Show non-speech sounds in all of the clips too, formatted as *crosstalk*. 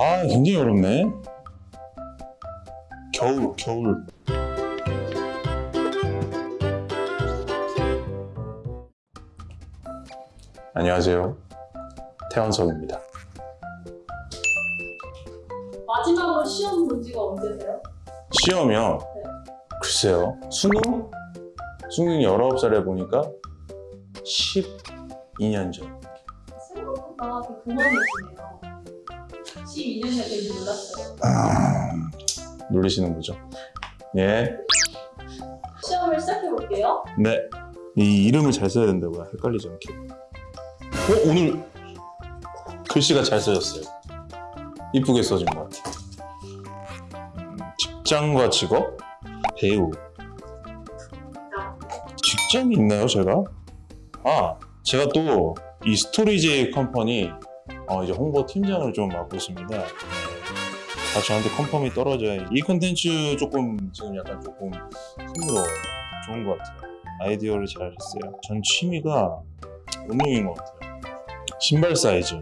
아 굉장히 어렵네 겨울 겨울 안녕하세요 태원석입니다 마지막으로 시험 본 지가 언제세요? 시험이요 네. 글쎄요 수능? 수능 19살에 보니까 12년 전 생각보다 그 동안이시네요. 12년이 되게 놀랐어요. 아, 놀리시는 거죠 예 시험을 시작해 볼게요. 네. 이 이름을 잘 써야 된다고요. 헷갈리지 않게. 어, 오늘 글씨가 잘 써졌어요. 이쁘게 써진 것 같아요. 음, 직장과 직업? 배우. 직장이 있나요, 제가? 아, 제가 또 이 스토리제이 컴퍼니 어, 이제 홍보 팀장을 좀 맡고 있습니다. 네. 아, 저한테 confirm이 떨어져야 이 콘텐츠 조금 지금 약간 조금 흥미로워 좋은 것 같아요. 아이디어를 잘 했어요. 전 취미가 운동인 것 같아요. 신발 사이즈.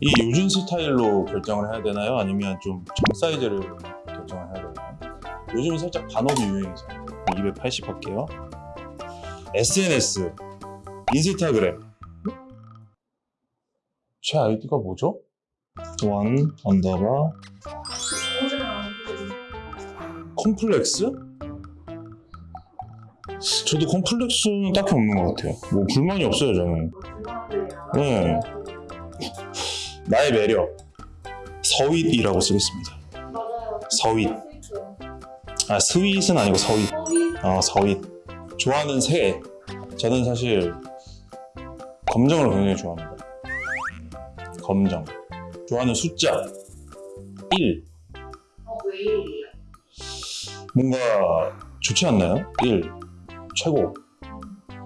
이 요즘 스타일로 결정을 해야 되나요? 아니면 좀 정 사이즈를 결정을 해야 되나요? 요즘은 살짝 반 up이 유행이잖아요. 280 할게요. SNS, 인스타그램. 제 아이디가 뭐죠? one underbar complex? 저도 컴플렉스는 딱히 없는 것 같아요. 뭐 불만이 없어요, 저는. 네. 나의 매력. 서윗이라고 쓰겠습니다. 서윗. 아, 스윗은 아니고. 서윗. 어, 서윗. 좋아하는 새. 저는 사실 검정을 굉장히 좋아합니다. 검정. 좋아하는 숫자. 1. 어, 왜 이래요? 뭔가 좋지 않나요? 1. 최고.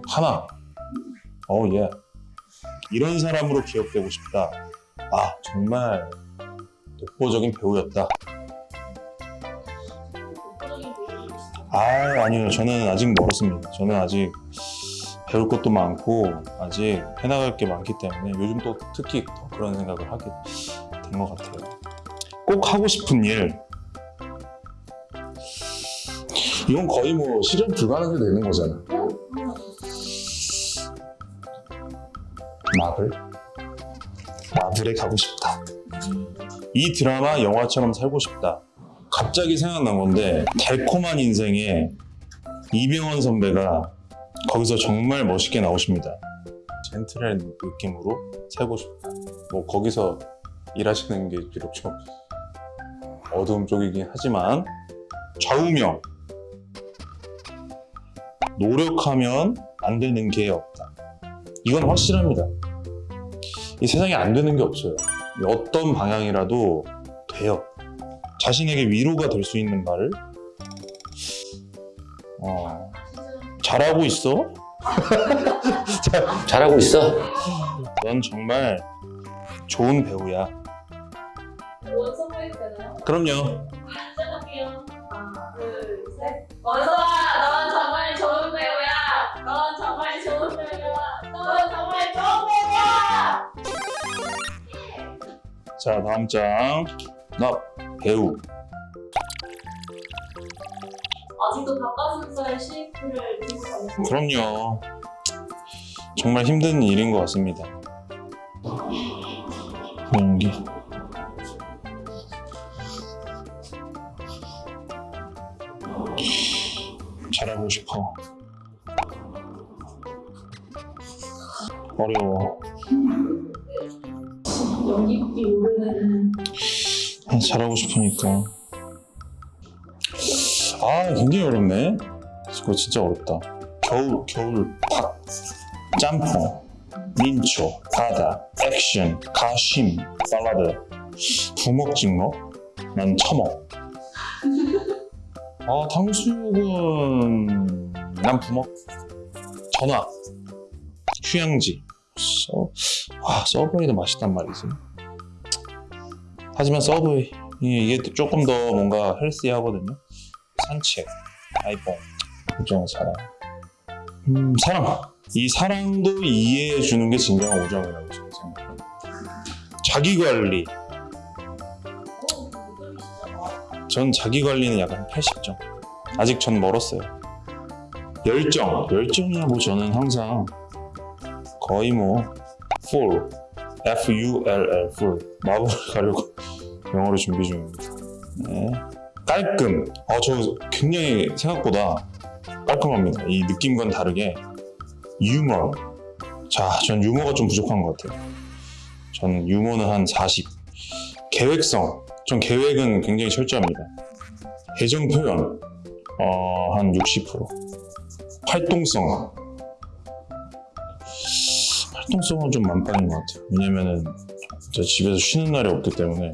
하나. 어, 예. 이런 사람으로 기억되고 싶다. 아, 정말 독보적인 배우였다. 아, 아니요. 저는 아직 멀었습니다. 저는 아직 배울 것도 많고, 아직 해나갈 게 많기 때문에 요즘 또 특히 더 그런 생각을 하게 된 것 같아요. 꼭 하고 싶은 일. 이건 거의 뭐 실현 불가능이 되는 거잖아. 마블? 마블에 가고 싶다. 이 드라마 영화처럼 살고 싶다. 갑자기 생각난 건데 달콤한 인생에 이병헌 선배가 거기서 정말 멋있게 나오십니다. 젠틀한 느낌으로 살고 싶다. 뭐 거기서 일하시는 게 비록 좀 어두운 쪽이긴 하지만 좌우명 노력하면 안 되는 게 없다. 이건 확실합니다. 이 세상에 안 되는 게 없어요. 어떤 방향이라도 돼요. 자신에게 위로가 될 수 있는 말을 어, 잘하고 있어? *laughs* 잘하고 있어? 넌 정말 좋은 배우야. 원서 해도 되나요? 그럼요. 시작할게요. 하나, 둘, 셋. 원서아, 넌 정말 좋은 배우야. 넌 정말 좋은 배우야. 넌 정말 좋은 배우야. 자 다음 장. 나 배우. 아직도 닭가슴살 쉐이크를 다니고 그럼요. 정말 힘든 일인 것 같습니다. 연기. 잘하고 싶어. 어려워. 연기비 오르는 아, 잘하고 싶으니까. 아, 굉장히 어렵네. 이거 진짜 어렵다. 겨울, 겨울, 팍, 짬뽕, 민초, 바다, 액션, 가심, 살라드, 부먹 찍먹, 난 처먹. 아, 탕수육은 난 부먹. 전화, 휴양지. 서, 아, 서브웨이도 맛있단 말이지. 하지만 서브웨이 이- 이게 또 조금 더 뭔가 헬스하거든요. 산책, 아이폰, 우정, 사랑. 음, 사랑. 이 사랑도 이해해 주는 게 진정한 우정이라고 저는 생각합니다. 자기 관리. 전 자기 관리는 약간 80점. 아직 전 멀었어요. 열정, 열정이야 뭐 저는 항상 거의 뭐 full, F U L L full 마법을 가려고 *laughs* 영어로 준비 중입니다. 네. 깔끔, 어, 저 굉장히 생각보다 깔끔합니다. 이 느낌과는 다르게 유머. 자, 전 유머가 좀 부족한 것 같아요. 저는 유머는 한 40. 계획성. 전 계획은 굉장히 철저합니다. 애정 표현. 어, 한 60%. 활동성. 활동성은 좀 만빵인 것 같아요. 왜냐면은 저 집에서 쉬는 날이 없기 때문에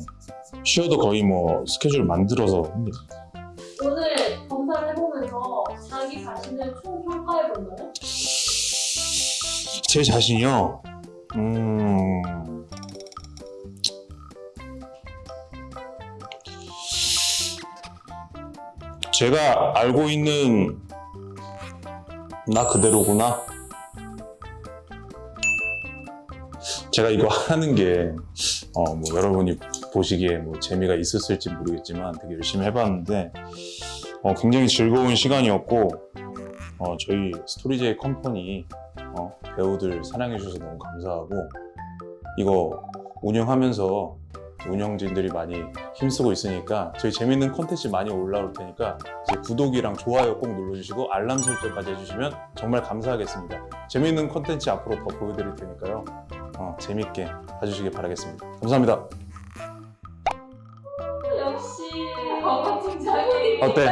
쉬어도 거의 뭐 스케줄 만들어서 합니다. 오늘 검사를 해보면서 자기 자신을 총평가해 본다면? 제 자신이요. 음. 제가 알고 있는 나 그대로구나. 제가 이거 하는 게, 어, 뭐, 여러분이 보시기에 뭐 재미가 있었을지 모르겠지만 되게 열심히 해봤는데, 어, 굉장히 즐거운 시간이었고, 어, 저희 스토리제이 컴퍼니 어, 배우들 사랑해주셔서 너무 감사하고 이거 운영하면서 운영진들이 많이 힘쓰고 있으니까 저희 재밌는 콘텐츠 많이 올라올 테니까 구독이랑 좋아요 꼭 눌러주시고 알람 설정까지 해주시면 정말 감사하겠습니다. 재밌는 콘텐츠 앞으로 더 보여드릴 테니까요. 어, 재밌게 봐주시길 바라겠습니다. 감사합니다. 어때?